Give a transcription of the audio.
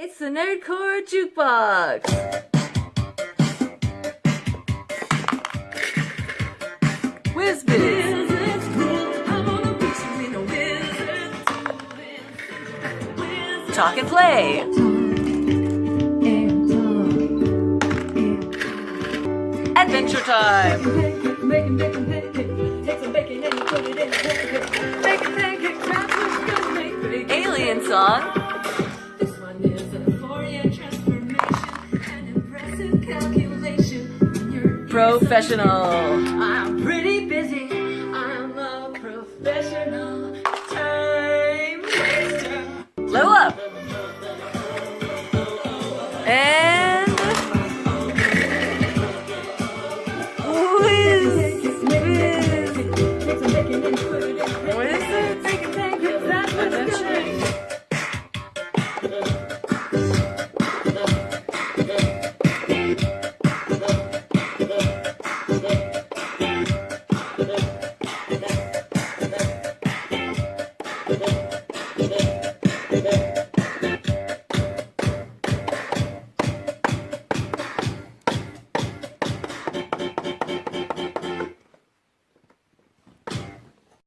It's the Nerdcore Jukebox! Talk and play! Adventure time! Alien song! Professional! I'm pretty busy. I'm a professional time waster. Blow up! And